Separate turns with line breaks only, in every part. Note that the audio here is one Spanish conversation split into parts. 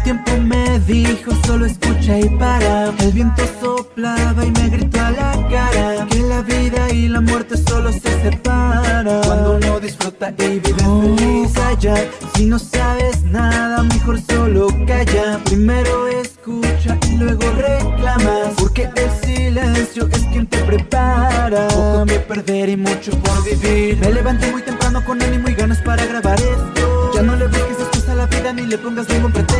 El tiempo me dijo solo escucha y para El viento soplaba y me gritó a la cara Que la vida y la muerte solo se separan Cuando uno disfruta y vive oh. feliz allá Si no sabes nada mejor solo calla. Primero escucha y luego reclamas Porque el silencio es quien te prepara. Poco que perder y mucho por vivir. Me levanté muy temprano con ánimo y ganas para grabar esto. Ya no le busques después a la vida ni le pongas ningún pretexto.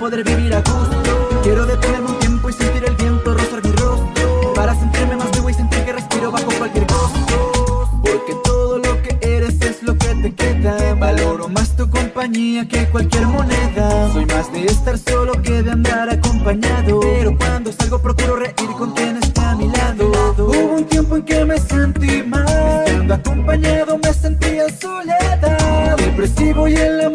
Poder vivir a gusto. Quiero detenerme un tiempo y sentir el viento rozar mi rostro. Para sentirme más vivo y sentir que respiro bajo cualquier costo. Porque todo lo que eres es lo que te queda. Valoro más tu compañía que cualquier moneda. Soy más de estar solo que de andar acompañado. Pero cuando salgo procuro reír con quien está a mi lado. Hubo un tiempo en que me sentí mal. Estando acompañado me sentía soledad. Depresivo y en la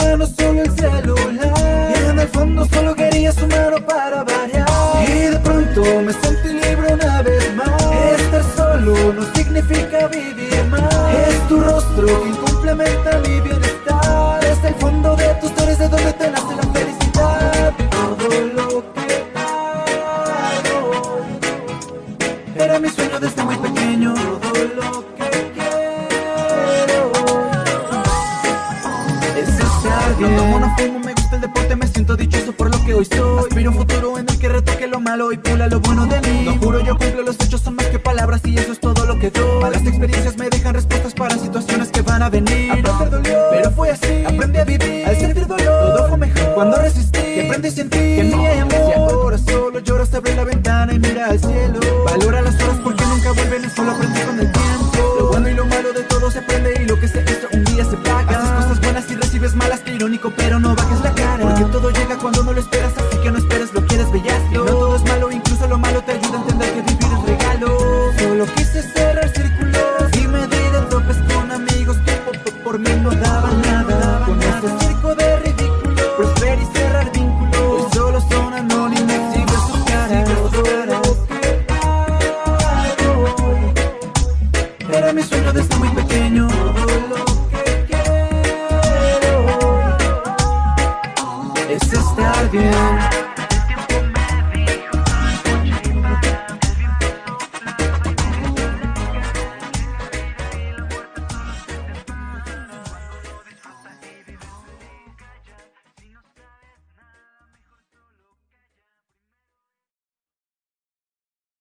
el fondo solo quería su mano para variar. Y de pronto me sentí libre una vez más. Estar solo no significa vivir más. Es tu rostro quien complementa mi bienestar. Es el fondo de tus historias de donde te nace la felicidad. Todo lo que hago Era mi sueño desde muy pequeño. Todo lo que quiero Es estar bien. fumo, el deporte Me siento dichoso por lo que hoy soy. Aspiro un futuro en el que retoque lo malo Y pula lo bueno de mí. No juro, yo cumplo, los hechos son más que palabras Y eso es todo lo que doy. Malas experiencias me dejan respuestas para situaciones que van a venir. Aprender dolió, pero fue así. Aprendí a vivir, al sentir dolor. Todo fue mejor cuando resistí. Y aprendí a sentir que mi amor Y ahora solo lloras, abre la ventana y mira al cielo. Valora bajes la cara. Porque todo llega cuando no lo esperas Así que no esperes, lo quieres,